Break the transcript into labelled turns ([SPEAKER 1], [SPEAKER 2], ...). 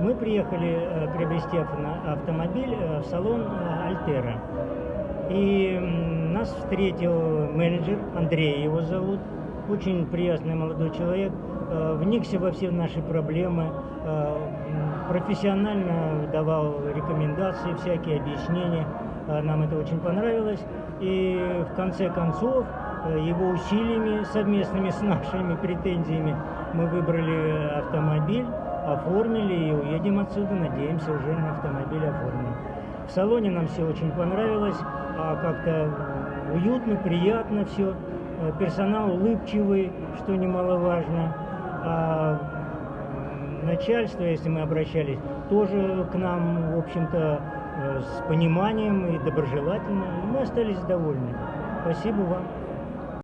[SPEAKER 1] Мы приехали э, приобрести автомобиль э, в салон э, Альтера. И нас встретил менеджер, Андрей его зовут, очень приятный молодой человек, вникся во все наши проблемы, профессионально давал рекомендации, всякие объяснения. Нам это очень понравилось. И в конце концов, его усилиями совместными с нашими претензиями, мы выбрали автомобиль, оформили и уедем отсюда, надеемся, уже на автомобиль оформим. В салоне нам все очень понравилось, а как-то уютно, приятно все. Э, персонал улыбчивый, что немаловажно. А начальство, если мы обращались, тоже к нам, в общем-то, э, с пониманием и доброжелательно. Мы остались довольны. Спасибо вам.